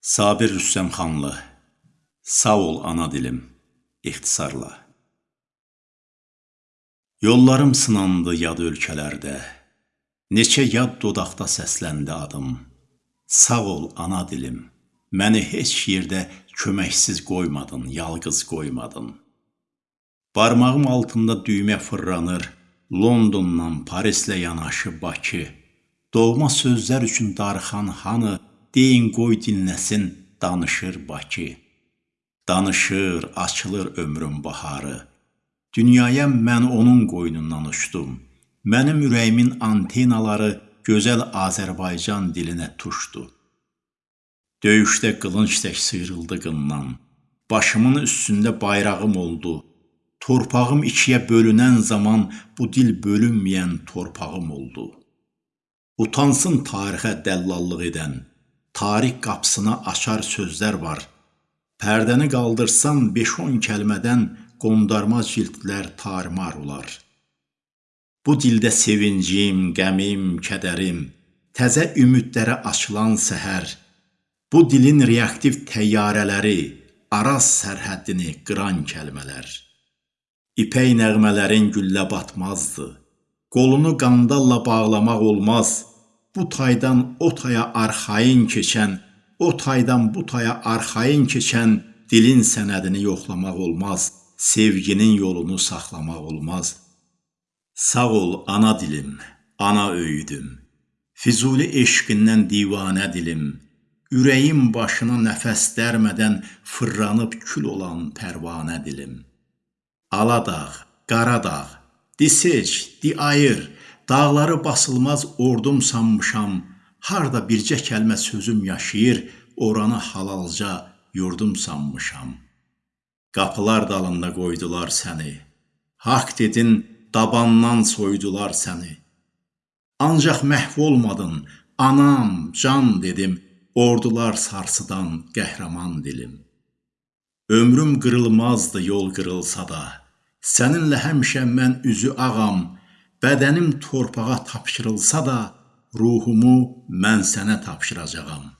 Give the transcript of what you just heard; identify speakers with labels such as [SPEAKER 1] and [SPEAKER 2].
[SPEAKER 1] Sabir Rüstəmxanlı Sağ ol ana dilim ixtisarla. Yollarım sınandı yad ölkələrdə Neçə yad dodaqda səsləndi adım. Sağ ol ana dilim Məni heç yerdə köməksiz qoymadın, yalqız qoymadın. Barmağım altında düymə fırlanır Londondan Parislə yanaşı Bakı. Doğma sözlər üçün darıxan hanı Deyin qoy dinləsin, danışır Bakı. Danışır, açılır ömrün baharı. Dünyaya mən onun qoynundan uçdum. Mənim ürəyimin antenaları gözəl Azərbaycan dilinə tuşdu. Döyüşdə qılınc tək sıyrıldı qından. Başımın üstündə bayrağım oldu. Torpağım ikiyə bölünən zaman bu dil bölünməyən torpağım oldu. Utansın tarixə dəllallıq edən, tarix qapısına açar sözlər var. Pərdəni qaldırsan 5-10 kəlmədən qondarma cildlər tarmar olar. Bu dildə sevincim, qəmim, kədərim, təzə ümidlərə açılan səhər, bu dilin reaktiv təyyarələri, Araz sərhəddini qıran kəlmələr. İpək nəğmələrin güllə batmazdı. Qolunu qandalla bağlamaq olmaz. Bu taydan o taya arxayın keçən, o taydan bu taya arxayın keçən dilin sənədini yoxlamaq olmaz, sevginin yolunu saxlamaq olmaz. Sağ ol ana dilim, ana öyüdüm. Füzuli eşqindən divanə dilim. Ürəyim başına nəfəs dərmədən fırlanıb kül olan pərvanə dilim. Aladağ, Qaradağ, di seç, di ayır, Dağları basılmaz ordum sanmışam, harda bircə kəlmə sözüm yaşayır, oranı halalca yurdum sanmışam. Qapılar dalında qoydular səni. Haqq dedin, dabandan soydular səni. Ancaq məhv olmadın, anam, can dedim, ordular sarsıdan qəhrəman dilim. Ömrüm qırılmazdı yol qırılsa da, səninlə həmişə mən üzü ağam, Bədənim torpağa tapşırılsa da, ruhumu mən sənə tapşıracağam.